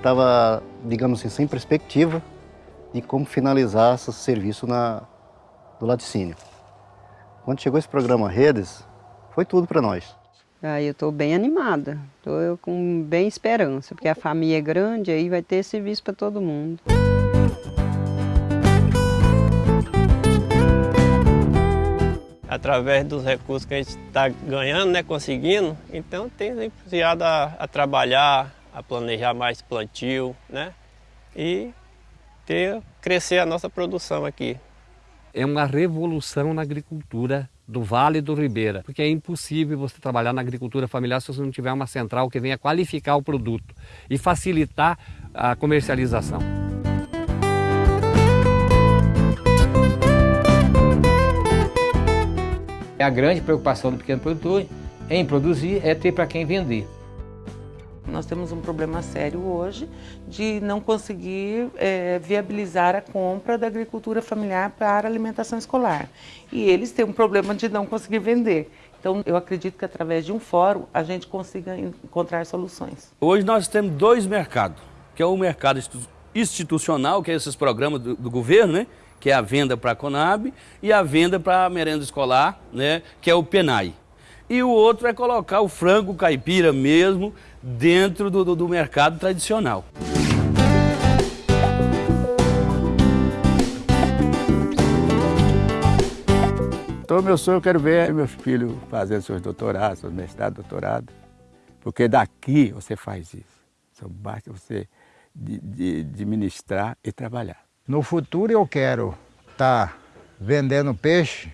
estava, digamos assim, sem perspectiva de como finalizar esse serviço na, do laticínio. Quando chegou esse programa Redes, foi tudo para nós. Aí eu estou bem animada, estou com bem esperança, porque a família é grande, aí vai ter serviço para todo mundo. Através dos recursos que a gente está ganhando, né, conseguindo, então tem influenciado a, a trabalhar, a planejar mais plantio, né, e ter, crescer a nossa produção aqui. É uma revolução na agricultura do Vale do Ribeira, porque é impossível você trabalhar na agricultura familiar se você não tiver uma central que venha qualificar o produto e facilitar a comercialização. A grande preocupação do pequeno produtor em produzir é ter para quem vender. Nós temos um problema sério hoje de não conseguir é, viabilizar a compra da agricultura familiar para alimentação escolar. E eles têm um problema de não conseguir vender. Então, eu acredito que através de um fórum a gente consiga encontrar soluções. Hoje nós temos dois mercados, que é o mercado institucional, que é esses programas do, do governo, né? que é a venda para a Conab, e a venda para a merenda escolar, né? que é o PENAI e o outro é colocar o frango caipira mesmo dentro do, do, do mercado tradicional. Então, meu sonho, eu quero ver meus filhos fazendo seus doutorados, seus mestrados, doutorado. Porque daqui você faz isso. Só basta você administrar e trabalhar. No futuro eu quero estar tá vendendo peixe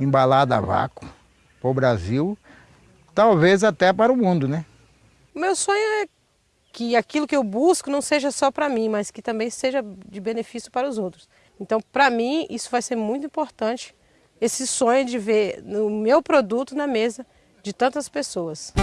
embalado a vácuo para o Brasil, talvez até para o mundo, né? Meu sonho é que aquilo que eu busco não seja só para mim, mas que também seja de benefício para os outros. Então, para mim, isso vai ser muito importante, esse sonho de ver o meu produto na mesa de tantas pessoas.